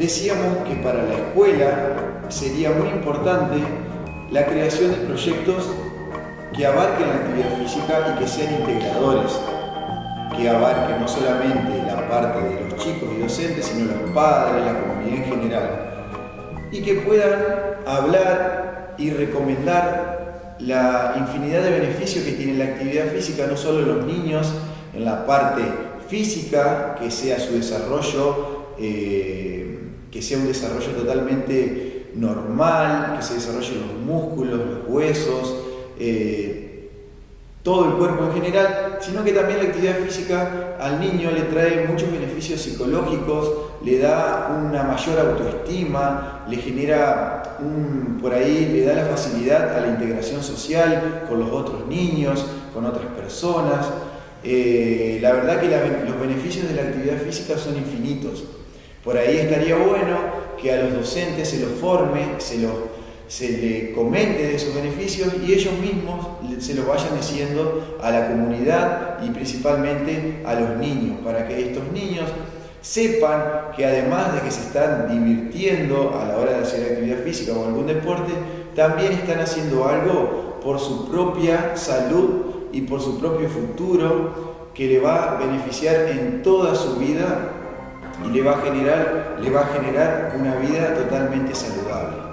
decíamos que para la escuela sería muy importante la creación de proyectos que abarquen la actividad física y que sean integradores, que abarquen no solamente la parte de los chicos y docentes, sino los padres, la comunidad en general, y que puedan hablar y recomendar la infinidad de beneficios que tiene la actividad física, no solo los niños, en la parte física, que sea su desarrollo, eh, que sea un desarrollo totalmente normal, que se desarrollen los músculos, los huesos, eh, todo el cuerpo en general, sino que también la actividad física al niño le trae muchos beneficios psicológicos, le da una mayor autoestima, le genera un, por ahí, le da la facilidad a la integración social con los otros niños, con otras personas. Eh, la verdad que los beneficios de la actividad física son infinitos. Por ahí estaría bueno que a los docentes se los forme, se los se le comente de esos beneficios y ellos mismos se lo vayan diciendo a la comunidad y principalmente a los niños, para que estos niños sepan que además de que se están divirtiendo a la hora de hacer actividad física o algún deporte, también están haciendo algo por su propia salud y por su propio futuro que le va a beneficiar en toda su vida y le va a generar, le va a generar una vida totalmente saludable.